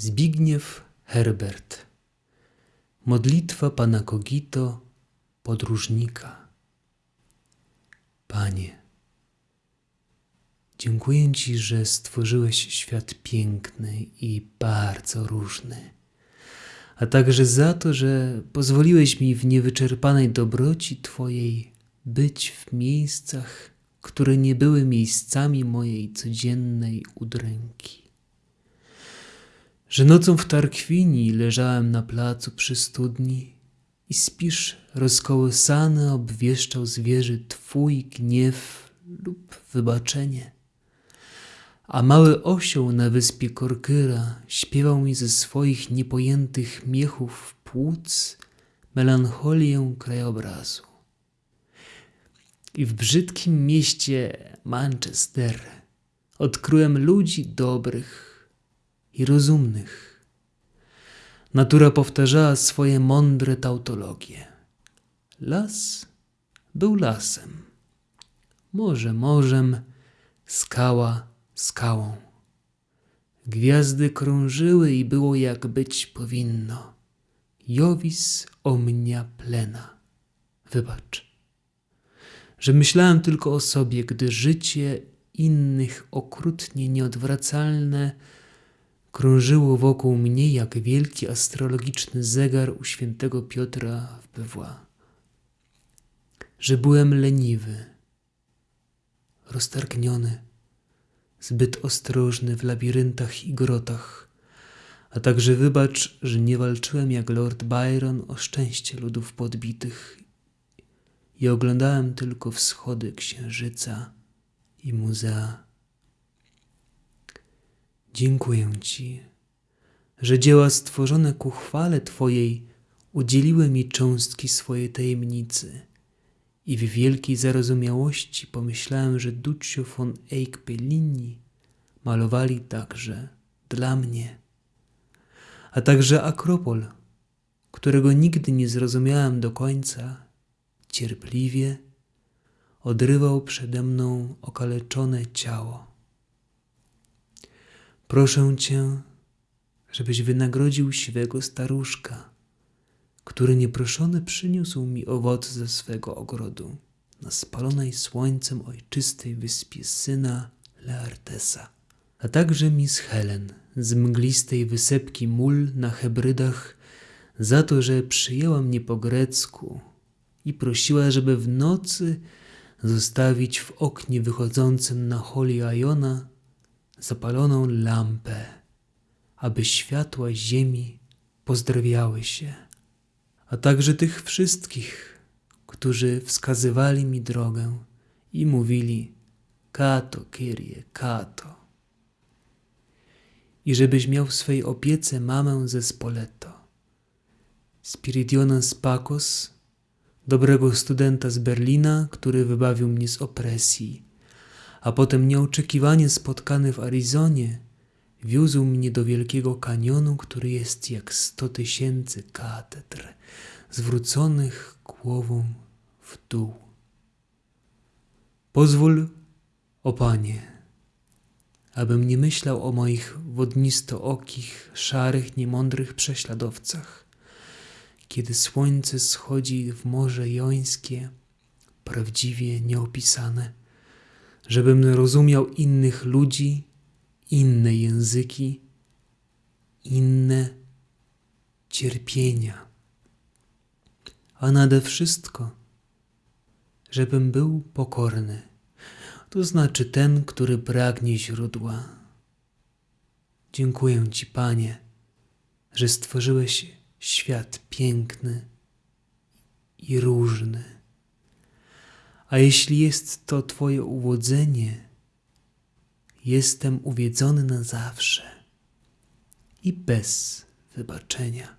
Zbigniew Herbert. Modlitwa Pana Kogito, podróżnika. Panie, dziękuję Ci, że stworzyłeś świat piękny i bardzo różny, a także za to, że pozwoliłeś mi w niewyczerpanej dobroci Twojej być w miejscach, które nie były miejscami mojej codziennej udręki że nocą w Tarkwini leżałem na placu przy studni i spisz rozkołysany obwieszczał zwierzy Twój gniew lub wybaczenie. A mały osioł na wyspie Korkyra śpiewał mi ze swoich niepojętych miechów płuc melancholię krajobrazu. I w brzydkim mieście Manchester odkryłem ludzi dobrych, i rozumnych. Natura powtarzała swoje mądre tautologie. Las był lasem, morze morzem, skała skałą. Gwiazdy krążyły i było jak być powinno. Jovis omnia plena. Wybacz, że myślałem tylko o sobie, gdy życie innych okrutnie nieodwracalne krążyło wokół mnie jak wielki astrologiczny zegar u świętego Piotra w Bewła. Że byłem leniwy, roztargniony, zbyt ostrożny w labiryntach i grotach, a także wybacz, że nie walczyłem jak Lord Byron o szczęście ludów podbitych i oglądałem tylko wschody księżyca i muzea. Dziękuję Ci, że dzieła stworzone ku chwale Twojej udzieliły mi cząstki swojej tajemnicy i w wielkiej zarozumiałości pomyślałem, że Duccio von Eyck Bellini malowali także dla mnie, a także Akropol, którego nigdy nie zrozumiałem do końca, cierpliwie odrywał przede mną okaleczone ciało. Proszę Cię, żebyś wynagrodził siwego staruszka, który nieproszony przyniósł mi owoc ze swego ogrodu na spalonej słońcem ojczystej wyspie syna Leartesa, a także Miss Helen z mglistej wysepki mól na Hebrydach za to, że przyjęła mnie po grecku i prosiła, żeby w nocy zostawić w oknie wychodzącym na Holy Iona zapaloną lampę, aby światła ziemi pozdrawiały się, a także tych wszystkich, którzy wskazywali mi drogę i mówili Kato, Kyrie, Kato. I żebyś miał w swej opiece mamę ze Spoleto, Spiridiona Spakos, dobrego studenta z Berlina, który wybawił mnie z opresji, a potem nieoczekiwanie spotkany w Arizonie, wiózł mnie do wielkiego kanionu, który jest jak sto tysięcy katedr, zwróconych głową w dół. Pozwól, o Panie, abym nie myślał o moich wodnistookich, szarych, niemądrych prześladowcach, kiedy słońce schodzi w Morze Jońskie, prawdziwie nieopisane żebym rozumiał innych ludzi, inne języki, inne cierpienia, a nade wszystko, żebym był pokorny, to znaczy ten, który pragnie źródła. Dziękuję Ci, Panie, że stworzyłeś świat piękny i różny. A jeśli jest to Twoje uwodzenie, jestem uwiedzony na zawsze i bez wybaczenia.